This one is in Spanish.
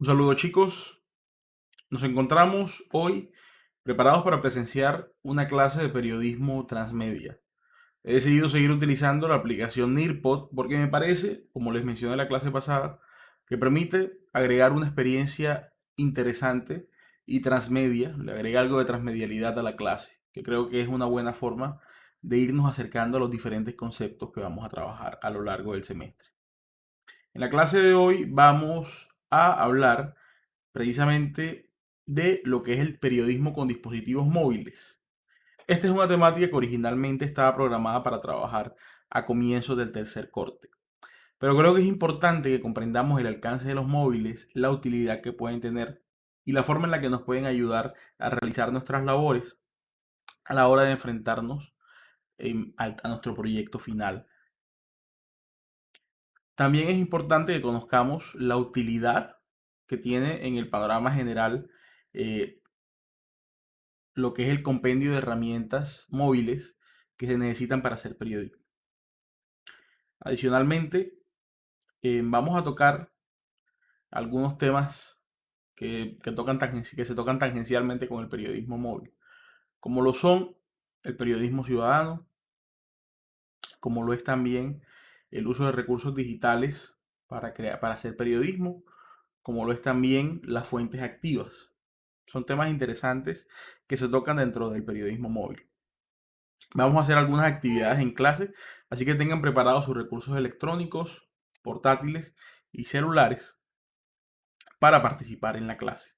Un saludo chicos, nos encontramos hoy preparados para presenciar una clase de periodismo transmedia. He decidido seguir utilizando la aplicación Nearpod porque me parece, como les mencioné en la clase pasada, que permite agregar una experiencia interesante y transmedia, le agrega algo de transmedialidad a la clase, que creo que es una buena forma de irnos acercando a los diferentes conceptos que vamos a trabajar a lo largo del semestre. En la clase de hoy vamos a hablar precisamente de lo que es el periodismo con dispositivos móviles. Esta es una temática que originalmente estaba programada para trabajar a comienzos del tercer corte. Pero creo que es importante que comprendamos el alcance de los móviles, la utilidad que pueden tener y la forma en la que nos pueden ayudar a realizar nuestras labores a la hora de enfrentarnos a nuestro proyecto final también es importante que conozcamos la utilidad que tiene en el panorama general eh, lo que es el compendio de herramientas móviles que se necesitan para hacer periodismo. Adicionalmente, eh, vamos a tocar algunos temas que, que se tocan tangencialmente con el periodismo móvil, como lo son el periodismo ciudadano, como lo es también el uso de recursos digitales para, crear, para hacer periodismo, como lo es también las fuentes activas. Son temas interesantes que se tocan dentro del periodismo móvil. Vamos a hacer algunas actividades en clase, así que tengan preparados sus recursos electrónicos, portátiles y celulares para participar en la clase.